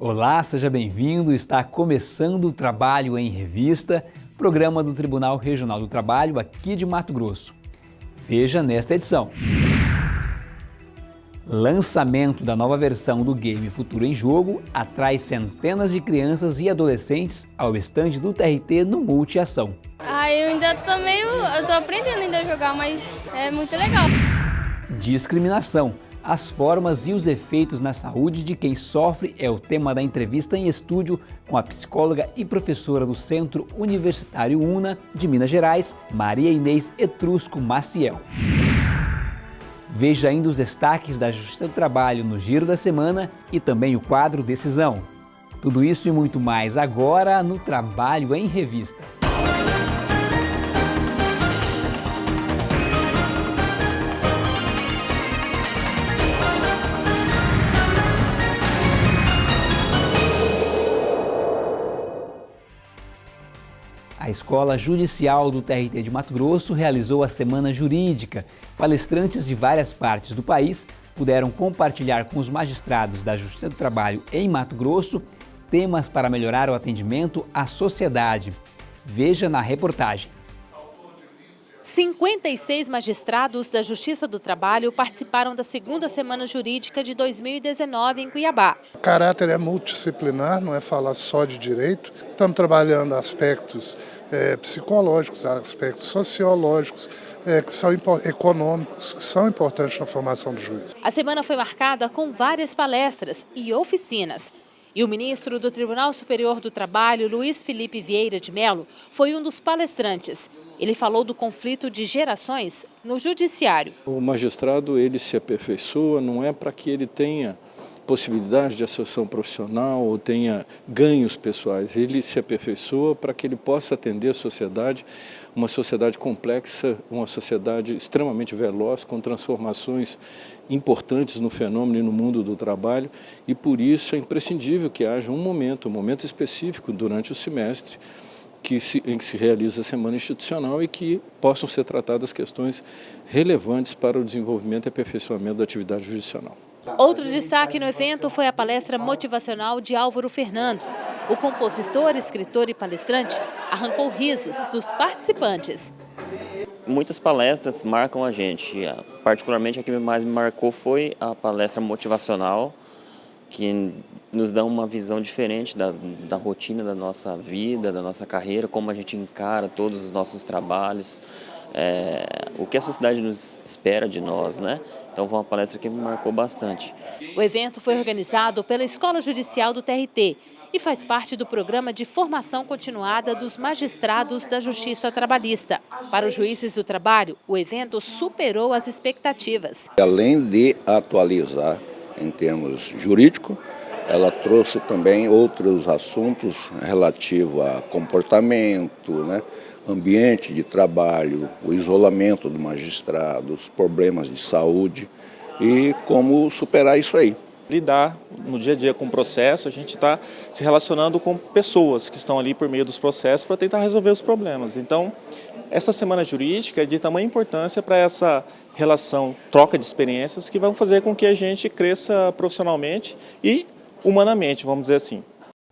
Olá, seja bem-vindo. Está começando o Trabalho em Revista, programa do Tribunal Regional do Trabalho aqui de Mato Grosso. Veja nesta edição. Lançamento da nova versão do game Futuro em Jogo atrai centenas de crianças e adolescentes ao estande do TRT no Multiação. Ah, eu ainda tô meio... eu tô aprendendo ainda a jogar, mas é muito legal. Discriminação as formas e os efeitos na saúde de quem sofre é o tema da entrevista em estúdio com a psicóloga e professora do Centro Universitário UNA de Minas Gerais, Maria Inês Etrusco Maciel. Veja ainda os destaques da Justiça do Trabalho no Giro da Semana e também o quadro Decisão. Tudo isso e muito mais agora no Trabalho em Revista. A Escola Judicial do TRT de Mato Grosso realizou a Semana Jurídica. Palestrantes de várias partes do país puderam compartilhar com os magistrados da Justiça do Trabalho em Mato Grosso temas para melhorar o atendimento à sociedade. Veja na reportagem. 56 magistrados da Justiça do Trabalho participaram da segunda Semana Jurídica de 2019 em Cuiabá. O caráter é multidisciplinar, não é falar só de direito. Estamos trabalhando aspectos é, psicológicos, aspectos sociológicos, é, que são econômicos, que são importantes na formação do juiz. A semana foi marcada com várias palestras e oficinas. E o ministro do Tribunal Superior do Trabalho, Luiz Felipe Vieira de Mello, foi um dos palestrantes. Ele falou do conflito de gerações no judiciário. O magistrado ele se aperfeiçoa, não é para que ele tenha possibilidade de associação profissional ou tenha ganhos pessoais. Ele se aperfeiçoa para que ele possa atender a sociedade, uma sociedade complexa, uma sociedade extremamente veloz, com transformações importantes no fenômeno e no mundo do trabalho, e por isso é imprescindível que haja um momento, um momento específico durante o semestre, que se, em que se realiza a semana institucional e que possam ser tratadas questões relevantes para o desenvolvimento e aperfeiçoamento da atividade judicional. Outro destaque no evento foi a palestra motivacional de Álvaro Fernando. O compositor, escritor e palestrante arrancou risos dos participantes. Muitas palestras marcam a gente, particularmente a que mais me marcou foi a palestra motivacional, que nos dá uma visão diferente da, da rotina da nossa vida, da nossa carreira, como a gente encara todos os nossos trabalhos, é, o que a sociedade nos espera de nós, né? Então foi uma palestra que me marcou bastante. O evento foi organizado pela Escola Judicial do TRT e faz parte do programa de formação continuada dos magistrados da Justiça Trabalhista. Para os juízes do trabalho, o evento superou as expectativas. Além de atualizar em termos jurídicos, ela trouxe também outros assuntos relativos a comportamento, né? Ambiente de trabalho, o isolamento do magistrado, os problemas de saúde e como superar isso aí. Lidar no dia a dia com o processo, a gente está se relacionando com pessoas que estão ali por meio dos processos para tentar resolver os problemas. Então, essa semana jurídica é de tamanha importância para essa relação, troca de experiências que vão fazer com que a gente cresça profissionalmente e humanamente, vamos dizer assim.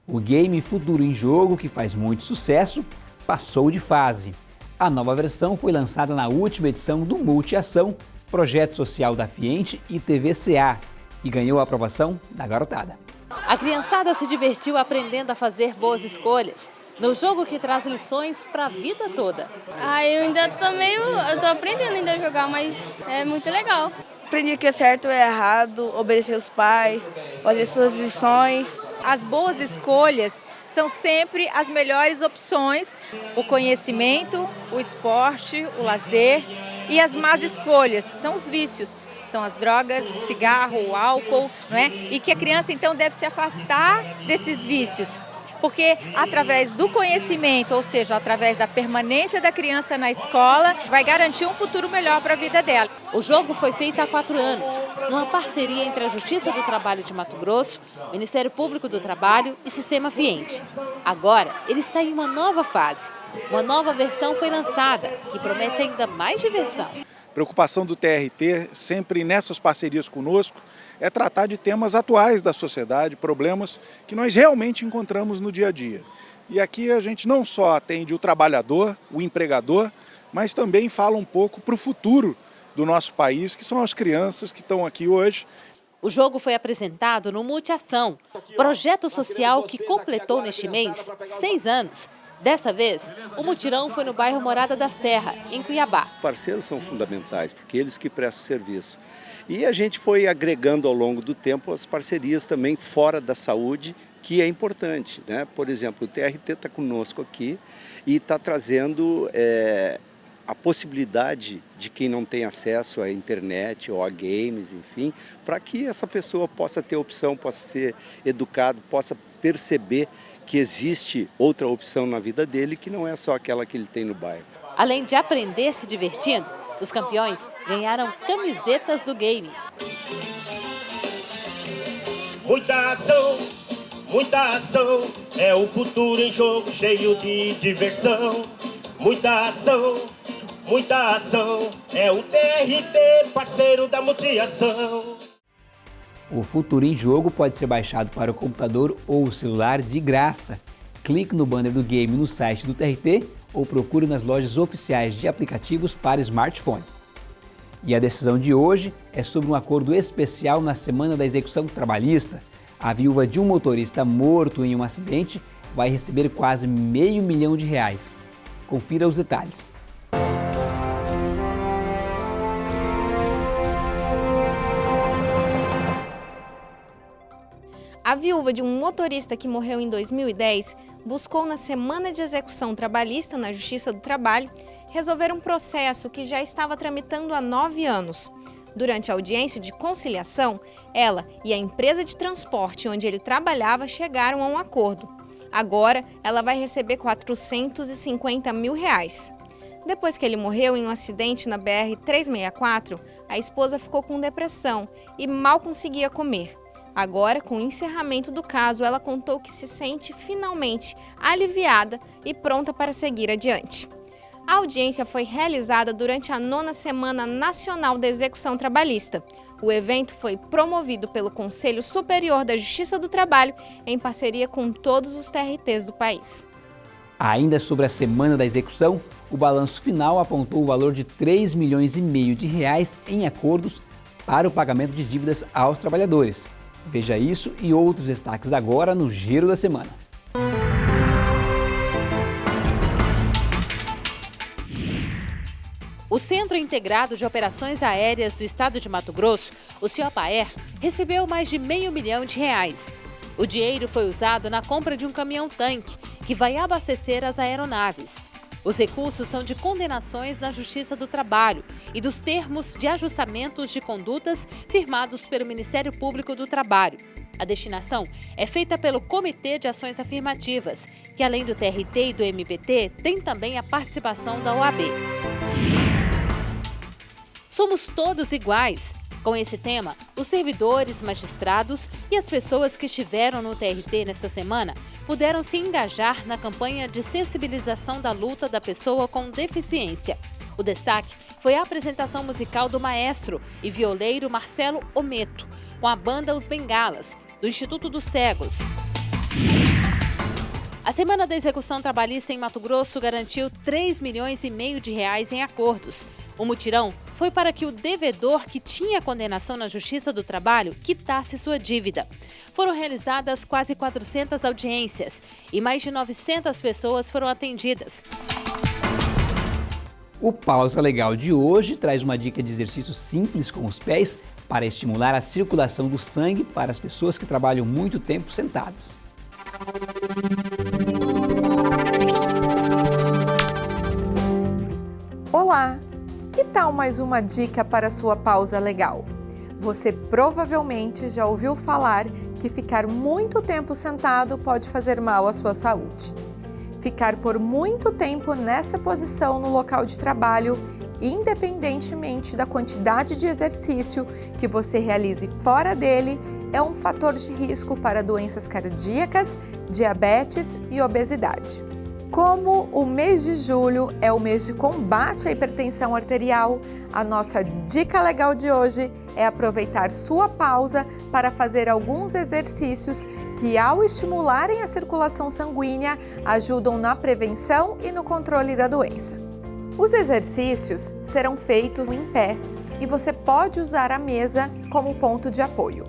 O game Futuro em Jogo, que faz muito sucesso, passou de fase. A nova versão foi lançada na última edição do Multiação, projeto social da Fiente e TVCA, e ganhou a aprovação da garotada. A criançada se divertiu aprendendo a fazer boas escolhas, no jogo que traz lições para a vida toda. Ah, eu ainda tô meio... eu tô aprendendo ainda a jogar, mas é muito legal. Aprendi que é certo é errado, obedecer os pais, fazer suas lições. As boas escolhas são sempre as melhores opções. O conhecimento, o esporte, o lazer e as más escolhas são os vícios. São as drogas, o cigarro, o álcool, não é? E que a criança então deve se afastar desses vícios porque através do conhecimento, ou seja, através da permanência da criança na escola, vai garantir um futuro melhor para a vida dela. O jogo foi feito há quatro anos, numa parceria entre a Justiça do Trabalho de Mato Grosso, Ministério Público do Trabalho e Sistema Fiente. Agora, ele está em uma nova fase. Uma nova versão foi lançada, que promete ainda mais diversão. preocupação do TRT, sempre nessas parcerias conosco, é tratar de temas atuais da sociedade, problemas que nós realmente encontramos no dia a dia. E aqui a gente não só atende o trabalhador, o empregador, mas também fala um pouco para o futuro do nosso país, que são as crianças que estão aqui hoje. O jogo foi apresentado no Multiação, projeto social que completou neste mês seis anos. Dessa vez, o mutirão foi no bairro Morada da Serra, em Cuiabá. Parceiros são fundamentais, porque eles que prestam serviço. E a gente foi agregando ao longo do tempo as parcerias também fora da saúde, que é importante. Né? Por exemplo, o TRT está conosco aqui e está trazendo é, a possibilidade de quem não tem acesso à internet ou a games, enfim, para que essa pessoa possa ter opção, possa ser educado, possa perceber que existe outra opção na vida dele que não é só aquela que ele tem no bairro. Além de aprender se divertindo, os campeões ganharam camisetas do game. Muita ação, muita ação, é o futuro em jogo cheio de diversão. Muita ação, muita ação, é o TRT, parceiro da multiação. O Futuro em Jogo pode ser baixado para o computador ou o celular de graça. Clique no banner do game no site do TRT ou procure nas lojas oficiais de aplicativos para smartphone. E a decisão de hoje é sobre um acordo especial na Semana da Execução Trabalhista. A viúva de um motorista morto em um acidente vai receber quase meio milhão de reais. Confira os detalhes. A viúva de um motorista que morreu em 2010 buscou na semana de execução trabalhista na Justiça do Trabalho resolver um processo que já estava tramitando há nove anos. Durante a audiência de conciliação, ela e a empresa de transporte onde ele trabalhava chegaram a um acordo. Agora, ela vai receber 450 mil reais. Depois que ele morreu em um acidente na BR-364, a esposa ficou com depressão e mal conseguia comer. Agora, com o encerramento do caso, ela contou que se sente finalmente aliviada e pronta para seguir adiante. A audiência foi realizada durante a nona Semana Nacional da Execução Trabalhista. O evento foi promovido pelo Conselho Superior da Justiça do Trabalho em parceria com todos os TRTs do país. Ainda sobre a Semana da Execução, o balanço final apontou o valor de 3 milhões e meio de reais em acordos para o pagamento de dívidas aos trabalhadores. Veja isso e outros destaques agora no Giro da Semana. O Centro Integrado de Operações Aéreas do Estado de Mato Grosso, o CIOPAER, recebeu mais de meio milhão de reais. O dinheiro foi usado na compra de um caminhão-tanque, que vai abastecer as aeronaves. Os recursos são de condenações na Justiça do Trabalho e dos termos de ajustamentos de condutas firmados pelo Ministério Público do Trabalho. A destinação é feita pelo Comitê de Ações Afirmativas, que além do TRT e do MPT, tem também a participação da OAB. Somos todos iguais. Com esse tema, os servidores, magistrados e as pessoas que estiveram no TRT nesta semana puderam se engajar na campanha de sensibilização da luta da pessoa com deficiência. O destaque foi a apresentação musical do maestro e violeiro Marcelo Ometo, com a banda Os Bengalas, do Instituto dos Cegos. A Semana da Execução Trabalhista em Mato Grosso garantiu 3 milhões e meio de reais em acordos. O mutirão foi para que o devedor que tinha condenação na Justiça do Trabalho quitasse sua dívida. Foram realizadas quase 400 audiências e mais de 900 pessoas foram atendidas. O Pausa Legal de hoje traz uma dica de exercício simples com os pés para estimular a circulação do sangue para as pessoas que trabalham muito tempo sentadas. Olá! Que tal mais uma dica para sua pausa legal? Você provavelmente já ouviu falar que ficar muito tempo sentado pode fazer mal à sua saúde. Ficar por muito tempo nessa posição no local de trabalho, independentemente da quantidade de exercício que você realize fora dele, é um fator de risco para doenças cardíacas, diabetes e obesidade. Como o mês de julho é o mês de combate à hipertensão arterial, a nossa dica legal de hoje é aproveitar sua pausa para fazer alguns exercícios que, ao estimularem a circulação sanguínea, ajudam na prevenção e no controle da doença. Os exercícios serão feitos em pé e você pode usar a mesa como ponto de apoio.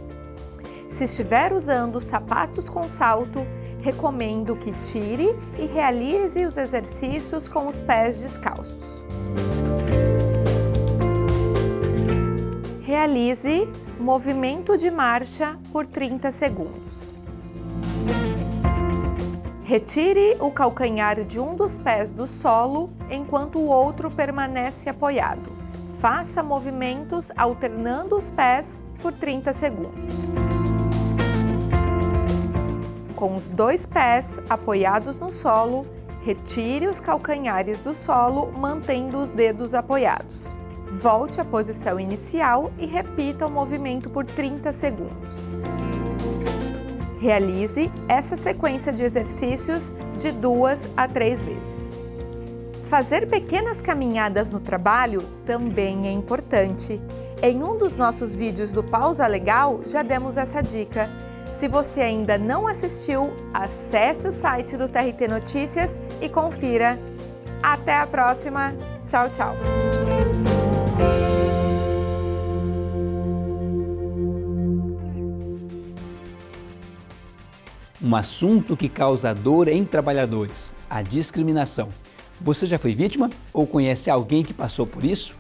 Se estiver usando sapatos com salto, recomendo que tire e realize os exercícios com os pés descalços. Realize movimento de marcha por 30 segundos. Retire o calcanhar de um dos pés do solo enquanto o outro permanece apoiado. Faça movimentos alternando os pés por 30 segundos. Com os dois pés apoiados no solo, retire os calcanhares do solo, mantendo os dedos apoiados. Volte à posição inicial e repita o movimento por 30 segundos. Realize essa sequência de exercícios de duas a três vezes. Fazer pequenas caminhadas no trabalho também é importante. Em um dos nossos vídeos do Pausa Legal já demos essa dica. Se você ainda não assistiu, acesse o site do TRT Notícias e confira. Até a próxima! Tchau, tchau! Um assunto que causa dor em trabalhadores, a discriminação. Você já foi vítima ou conhece alguém que passou por isso?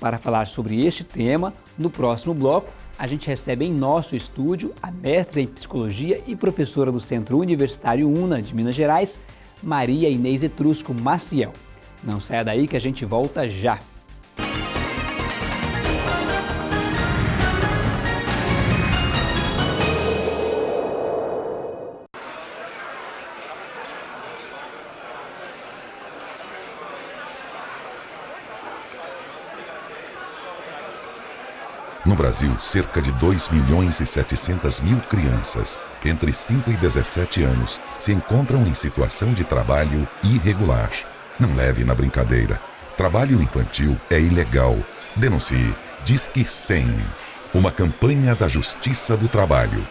Para falar sobre este tema, no próximo bloco, a gente recebe em nosso estúdio a mestra em Psicologia e professora do Centro Universitário UNA de Minas Gerais, Maria Inês Etrusco Maciel. Não saia daí que a gente volta já! No Brasil, cerca de 2 milhões e 700 mil crianças entre 5 e 17 anos se encontram em situação de trabalho irregular. Não leve na brincadeira. Trabalho infantil é ilegal. Denuncie. Disque 100. Uma campanha da Justiça do Trabalho.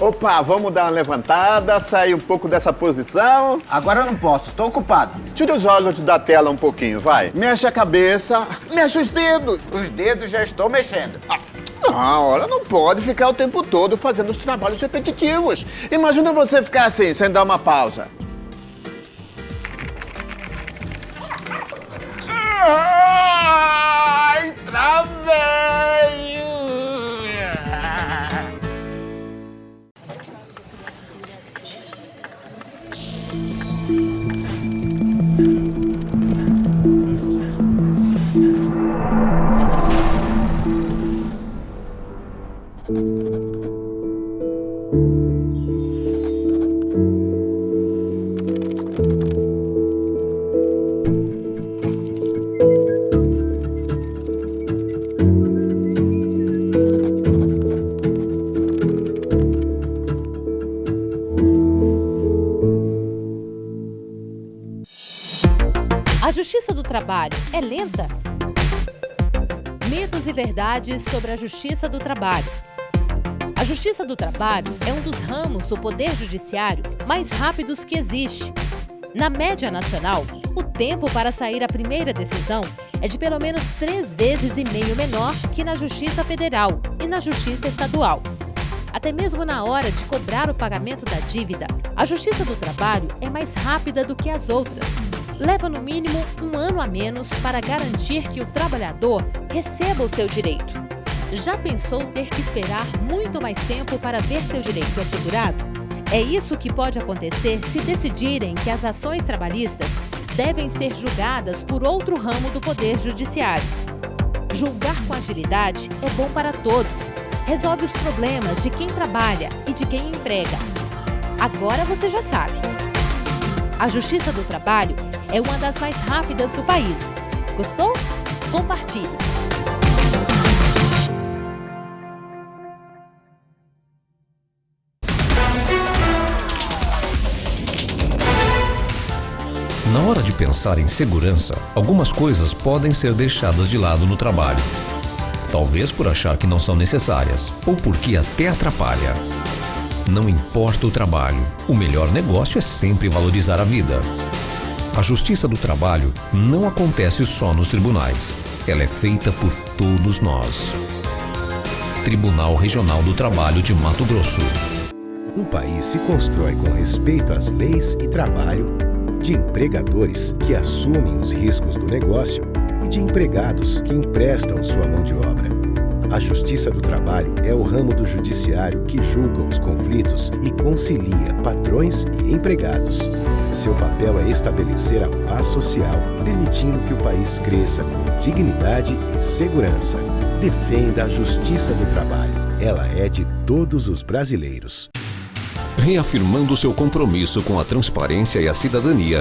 Opa, vamos dar uma levantada, sair um pouco dessa posição. Agora eu não posso, tô ocupado. Tira os olhos da tela um pouquinho, vai. Mexe a cabeça, mexe os dedos. Os dedos já estou mexendo. Ah, não, olha, não pode ficar o tempo todo fazendo os trabalhos repetitivos. Imagina você ficar assim, sem dar uma pausa. A justiça do trabalho é lenta? Mitos e verdades sobre a justiça do trabalho. A justiça do trabalho é um dos ramos do poder judiciário mais rápidos que existe. Na média nacional, o tempo para sair a primeira decisão é de pelo menos três vezes e meio menor que na Justiça Federal e na Justiça Estadual. Até mesmo na hora de cobrar o pagamento da dívida, a Justiça do Trabalho é mais rápida do que as outras. Leva no mínimo um ano a menos para garantir que o trabalhador receba o seu direito. Já pensou ter que esperar muito mais tempo para ver seu direito assegurado? É isso que pode acontecer se decidirem que as ações trabalhistas devem ser julgadas por outro ramo do Poder Judiciário. Julgar com agilidade é bom para todos. Resolve os problemas de quem trabalha e de quem emprega. Agora você já sabe. A Justiça do Trabalho é uma das mais rápidas do país. Gostou? Compartilhe! Na hora de pensar em segurança, algumas coisas podem ser deixadas de lado no trabalho. Talvez por achar que não são necessárias, ou porque até atrapalha. Não importa o trabalho, o melhor negócio é sempre valorizar a vida. A justiça do trabalho não acontece só nos tribunais. Ela é feita por todos nós. Tribunal Regional do Trabalho de Mato Grosso. Um país se constrói com respeito às leis e trabalho, de empregadores que assumem os riscos do negócio e de empregados que emprestam sua mão de obra. A Justiça do Trabalho é o ramo do judiciário que julga os conflitos e concilia patrões e empregados. Seu papel é estabelecer a paz social, permitindo que o país cresça com dignidade e segurança. Defenda a Justiça do Trabalho. Ela é de todos os brasileiros. Reafirmando seu compromisso com a transparência e a cidadania,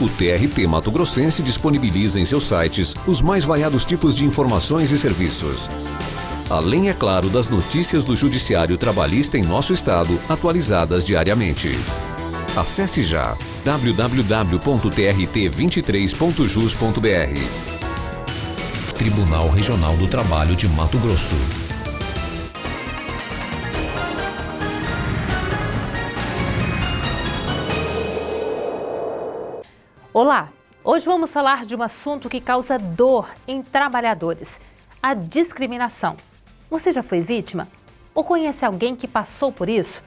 o TRT Mato Grossense disponibiliza em seus sites os mais variados tipos de informações e serviços. Além, é claro, das notícias do Judiciário Trabalhista em nosso estado, atualizadas diariamente. Acesse já www.trt23.jus.br. Tribunal Regional do Trabalho de Mato Grosso. Olá! Hoje vamos falar de um assunto que causa dor em trabalhadores: a discriminação. Você já foi vítima? Ou conhece alguém que passou por isso?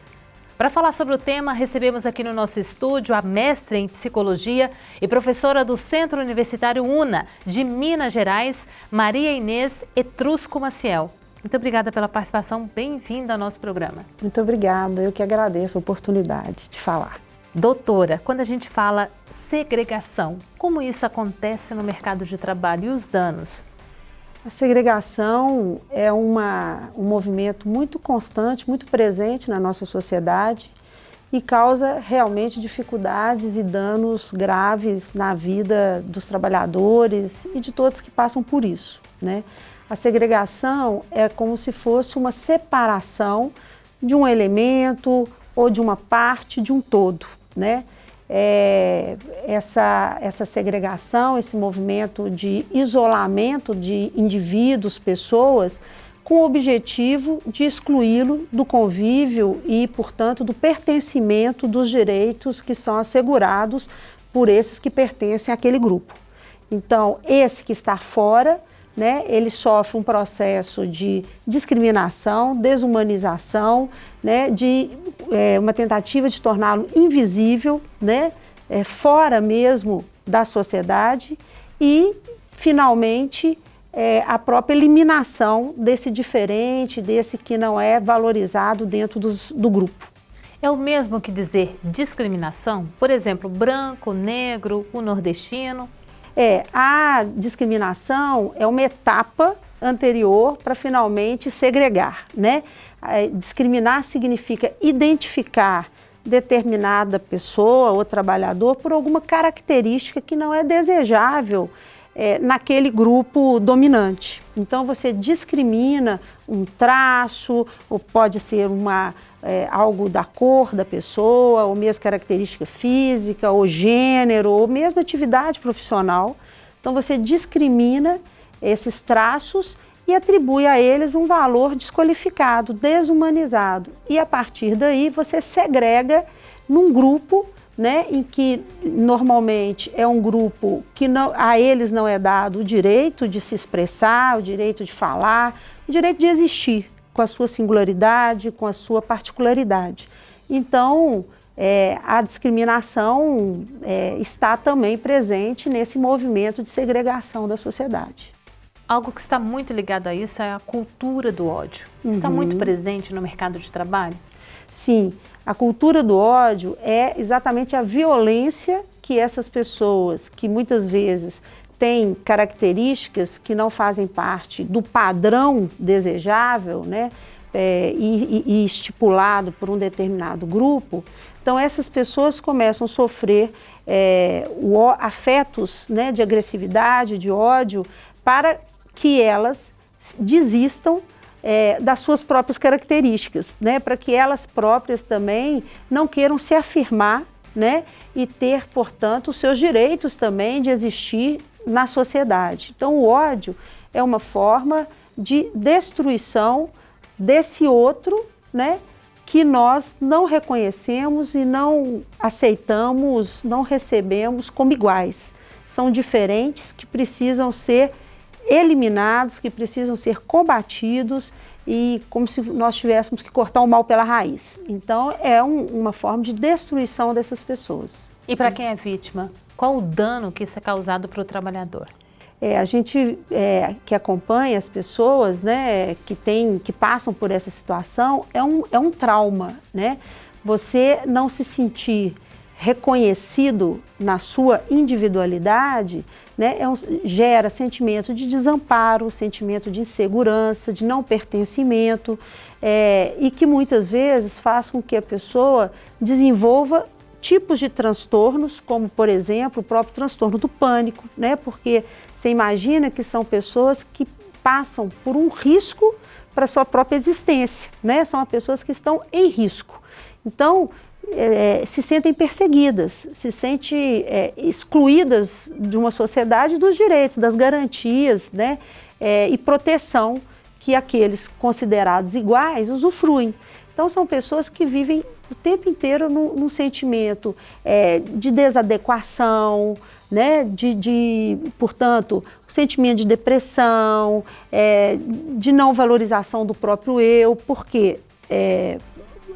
Para falar sobre o tema, recebemos aqui no nosso estúdio a mestre em psicologia e professora do Centro Universitário UNA de Minas Gerais, Maria Inês Etrusco Maciel. Muito obrigada pela participação, bem-vinda ao nosso programa. Muito obrigada, eu que agradeço a oportunidade de falar. Doutora, quando a gente fala segregação, como isso acontece no mercado de trabalho e os danos? A segregação é uma, um movimento muito constante, muito presente na nossa sociedade e causa realmente dificuldades e danos graves na vida dos trabalhadores e de todos que passam por isso. Né? A segregação é como se fosse uma separação de um elemento ou de uma parte de um todo. Né? É, essa, essa segregação, esse movimento de isolamento de indivíduos, pessoas, com o objetivo de excluí-lo do convívio e, portanto, do pertencimento dos direitos que são assegurados por esses que pertencem àquele grupo. Então, esse que está fora, né, ele sofre um processo de discriminação, desumanização, né, de é, uma tentativa de torná-lo invisível, né, é, fora mesmo da sociedade e, finalmente, é, a própria eliminação desse diferente, desse que não é valorizado dentro dos, do grupo. É o mesmo que dizer discriminação? Por exemplo, branco, negro, o nordestino? É, a discriminação é uma etapa anterior para finalmente segregar, né? Discriminar significa identificar determinada pessoa ou trabalhador por alguma característica que não é desejável é, naquele grupo dominante. Então você discrimina um traço, ou pode ser uma, é, algo da cor da pessoa, ou mesmo característica física, ou gênero, ou mesmo atividade profissional. Então você discrimina esses traços e atribui a eles um valor desqualificado, desumanizado. E a partir daí você segrega num grupo né, em que normalmente é um grupo que não, a eles não é dado o direito de se expressar, o direito de falar, o direito de existir com a sua singularidade, com a sua particularidade. Então, é, a discriminação é, está também presente nesse movimento de segregação da sociedade. Algo que está muito ligado a isso é a cultura do ódio. Uhum. Está muito presente no mercado de trabalho? Sim, a cultura do ódio é exatamente a violência que essas pessoas, que muitas vezes têm características que não fazem parte do padrão desejável, né, é, e, e, estipulado por um determinado grupo, então essas pessoas começam a sofrer é, o, afetos né, de agressividade, de ódio, para que elas desistam é, das suas próprias características, né, para que elas próprias também não queiram se afirmar né? E ter, portanto, os seus direitos também de existir na sociedade. Então, o ódio é uma forma de destruição desse outro, né? Que nós não reconhecemos e não aceitamos, não recebemos como iguais. São diferentes que precisam ser eliminados, que precisam ser combatidos e como se nós tivéssemos que cortar o mal pela raiz. Então, é um, uma forma de destruição dessas pessoas. E para quem é vítima, qual o dano que isso é causado para o trabalhador? É, a gente é, que acompanha as pessoas né, que, tem, que passam por essa situação, é um, é um trauma. Né? Você não se sentir reconhecido na sua individualidade, né, é um, gera sentimento de desamparo, sentimento de insegurança, de não pertencimento, é, e que muitas vezes faz com que a pessoa desenvolva tipos de transtornos, como por exemplo o próprio transtorno do pânico, né, porque você imagina que são pessoas que passam por um risco para sua própria existência, né, são pessoas que estão em risco. Então, é, se sentem perseguidas, se sentem é, excluídas de uma sociedade dos direitos, das garantias né, é, e proteção que aqueles considerados iguais usufruem. Então são pessoas que vivem o tempo inteiro num, num sentimento é, de desadequação, né, de, de, portanto, o sentimento de depressão, é, de não valorização do próprio eu, porque é,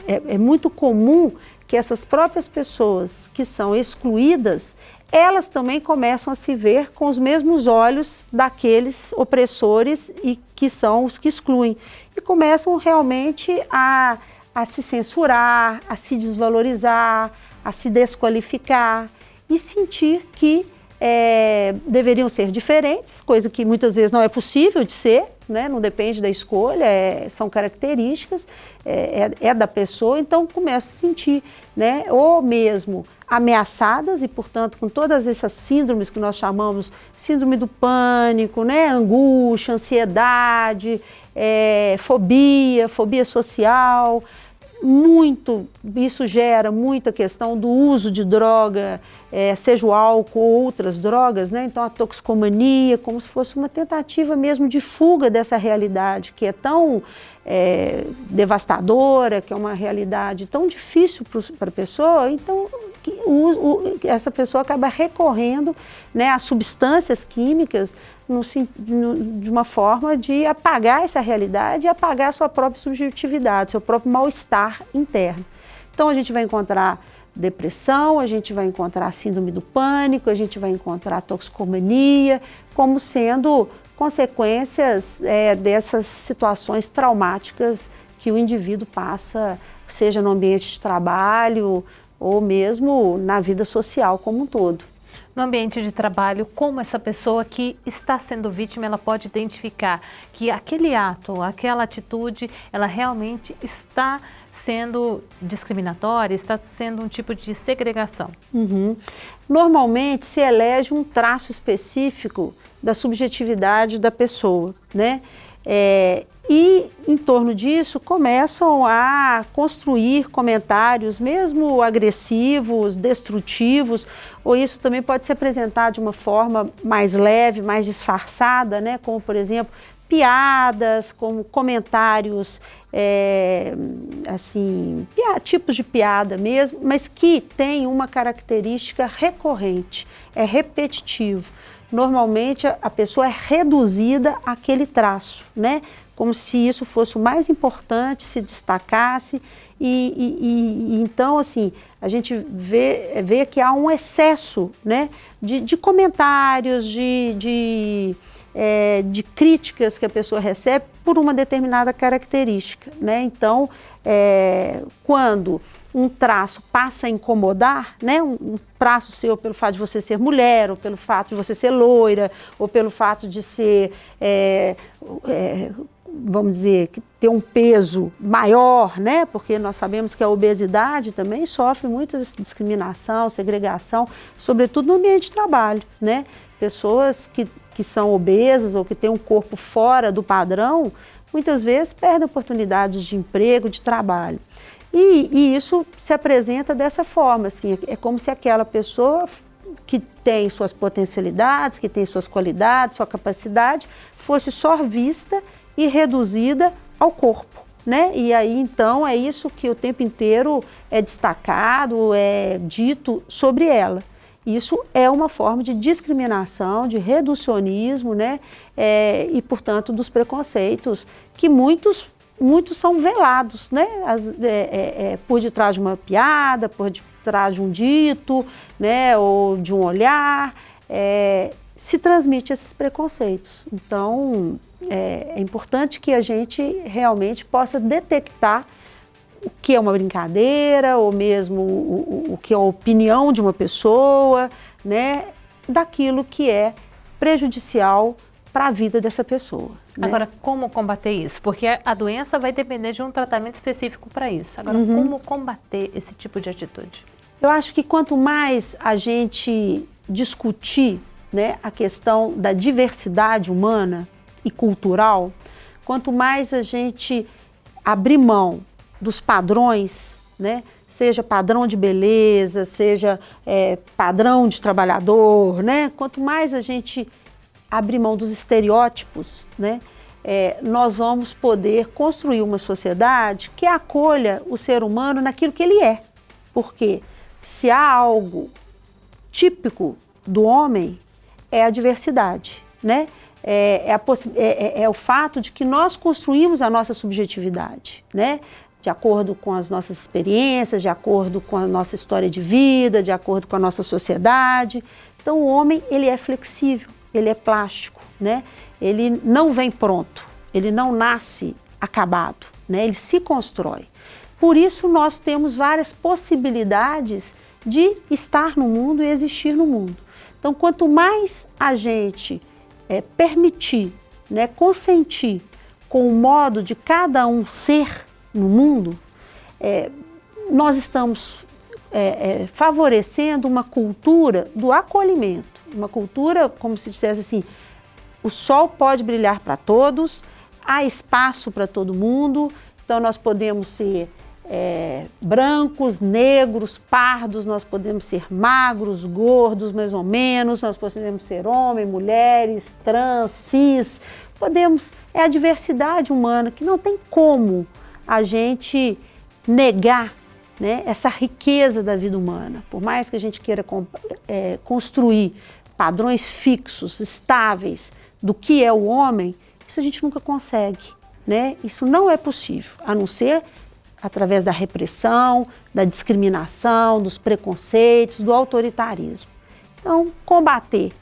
é, é muito comum que essas próprias pessoas que são excluídas, elas também começam a se ver com os mesmos olhos daqueles opressores e que são os que excluem. E começam realmente a, a se censurar, a se desvalorizar, a se desqualificar e sentir que é, deveriam ser diferentes, coisa que muitas vezes não é possível de ser, né? não depende da escolha, é, são características, é, é, é, da pessoa, então começa a se sentir, né? ou mesmo ameaçadas e, portanto, com todas essas síndromes que nós chamamos síndrome do pânico, né? angústia, ansiedade, é, fobia, fobia social, muito, isso gera muita questão do uso de droga, é, seja o álcool ou outras drogas, né? então a toxicomania, como se fosse uma tentativa mesmo de fuga dessa realidade que é tão é, devastadora, que é uma realidade tão difícil para a pessoa, então o, o, essa pessoa acaba recorrendo né, a substâncias químicas no, no, de uma forma de apagar essa realidade e apagar a sua própria subjetividade, seu próprio mal-estar interno. Então a gente vai encontrar depressão, a gente vai encontrar síndrome do pânico, a gente vai encontrar toxicomania, como sendo consequências é, dessas situações traumáticas que o indivíduo passa, seja no ambiente de trabalho ou mesmo na vida social como um todo no ambiente de trabalho, como essa pessoa que está sendo vítima, ela pode identificar que aquele ato, aquela atitude, ela realmente está sendo discriminatória, está sendo um tipo de segregação. Uhum. Normalmente se elege um traço específico da subjetividade da pessoa, né? É, e em torno disso começam a construir comentários, mesmo agressivos, destrutivos, ou isso também pode se apresentar de uma forma mais leve, mais disfarçada, né? como por exemplo, piadas, como comentários, é, assim, tipos de piada mesmo, mas que tem uma característica recorrente, é repetitivo normalmente a pessoa é reduzida àquele traço, né? Como se isso fosse o mais importante, se destacasse e, e, e então assim a gente vê, vê que há um excesso, né? De, de comentários, de, de, é, de críticas que a pessoa recebe por uma determinada característica, né? Então, é, quando um traço passa a incomodar, né? Um, traço seu pelo fato de você ser mulher, ou pelo fato de você ser loira, ou pelo fato de ser, é, é, vamos dizer, ter um peso maior, né? Porque nós sabemos que a obesidade também sofre muita discriminação, segregação, sobretudo no ambiente de trabalho, né? Pessoas que, que são obesas ou que têm um corpo fora do padrão, muitas vezes perdem oportunidades de emprego, de trabalho. E, e, isso se apresenta dessa forma, assim, é como se aquela pessoa que tem suas potencialidades, que tem suas qualidades, sua capacidade, fosse só vista e reduzida ao corpo. Né? E aí então é isso que o tempo inteiro é destacado, é dito sobre ela. Isso é uma forma de discriminação, de reducionismo, né? É, e portanto dos preconceitos que muitos muitos são velados, né? As, é, é, é por detrás de uma piada, por detrás de um dito, né? Ou de um olhar, é, se transmite esses preconceitos. Então é, é importante que a gente realmente possa detectar o que é uma brincadeira, ou mesmo o, o, o que é a opinião de uma pessoa, né, daquilo que é prejudicial para a vida dessa pessoa. Né? Agora, como combater isso? Porque a doença vai depender de um tratamento específico para isso. Agora, uhum. como combater esse tipo de atitude? Eu acho que quanto mais a gente discutir né, a questão da diversidade humana, e cultural, quanto mais a gente abrir mão dos padrões, né? seja padrão de beleza, seja é, padrão de trabalhador, né? quanto mais a gente abrir mão dos estereótipos, né? É, nós vamos poder construir uma sociedade que acolha o ser humano naquilo que ele é. Porque se há algo típico do homem, é a diversidade, né? é, é, a, é, é, é, o fato de que nós construímos a nossa subjetividade, né? de acordo com as nossas experiências, de acordo com a nossa história de vida, de acordo com a nossa sociedade. Então o homem ele é flexível, ele é plástico, né? ele não vem pronto, ele não nasce acabado, né? ele se constrói. Por isso nós temos várias possibilidades de estar no mundo e existir no mundo. Então quanto mais a gente é, permitir, né, consentir com o modo de cada um ser no mundo, é, nós estamos é, é, favorecendo uma cultura do acolhimento, uma cultura, como se dissesse assim, o sol pode brilhar para todos, há espaço para todo mundo, então nós podemos ser é, brancos, negros, pardos, nós podemos ser magros, gordos, mais ou menos, nós podemos ser homem, mulheres, trans, cis, podemos, é a diversidade humana que não tem como a gente negar né, essa riqueza da vida humana. Por mais que a gente queira é, construir padrões fixos, estáveis do que é o homem, isso a gente nunca consegue. Né? Isso não é possível, a não ser através da repressão, da discriminação, dos preconceitos, do autoritarismo. Então, combater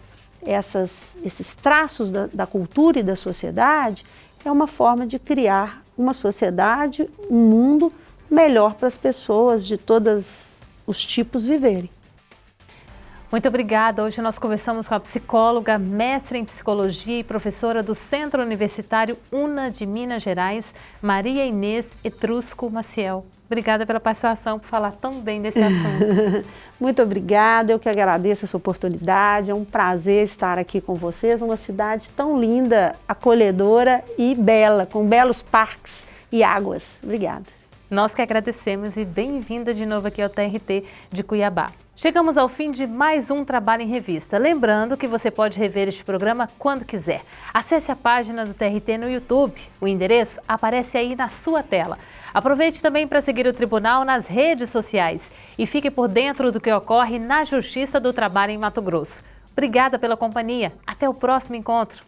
essas, esses traços da, da cultura e da sociedade é uma forma de criar uma sociedade, um mundo melhor para as pessoas de todos os tipos viverem. Muito obrigada. Hoje nós conversamos com a psicóloga, mestre em psicologia e professora do Centro Universitário UNA de Minas Gerais, Maria Inês Etrusco Maciel. Obrigada pela participação, por falar tão bem desse assunto. Muito obrigada, eu que agradeço essa oportunidade. É um prazer estar aqui com vocês numa cidade tão linda, acolhedora e bela, com belos parques e águas. Obrigada. Nós que agradecemos e bem-vinda de novo aqui ao TRT de Cuiabá. Chegamos ao fim de mais um Trabalho em Revista. Lembrando que você pode rever este programa quando quiser. Acesse a página do TRT no YouTube. O endereço aparece aí na sua tela. Aproveite também para seguir o Tribunal nas redes sociais e fique por dentro do que ocorre na Justiça do Trabalho em Mato Grosso. Obrigada pela companhia. Até o próximo encontro.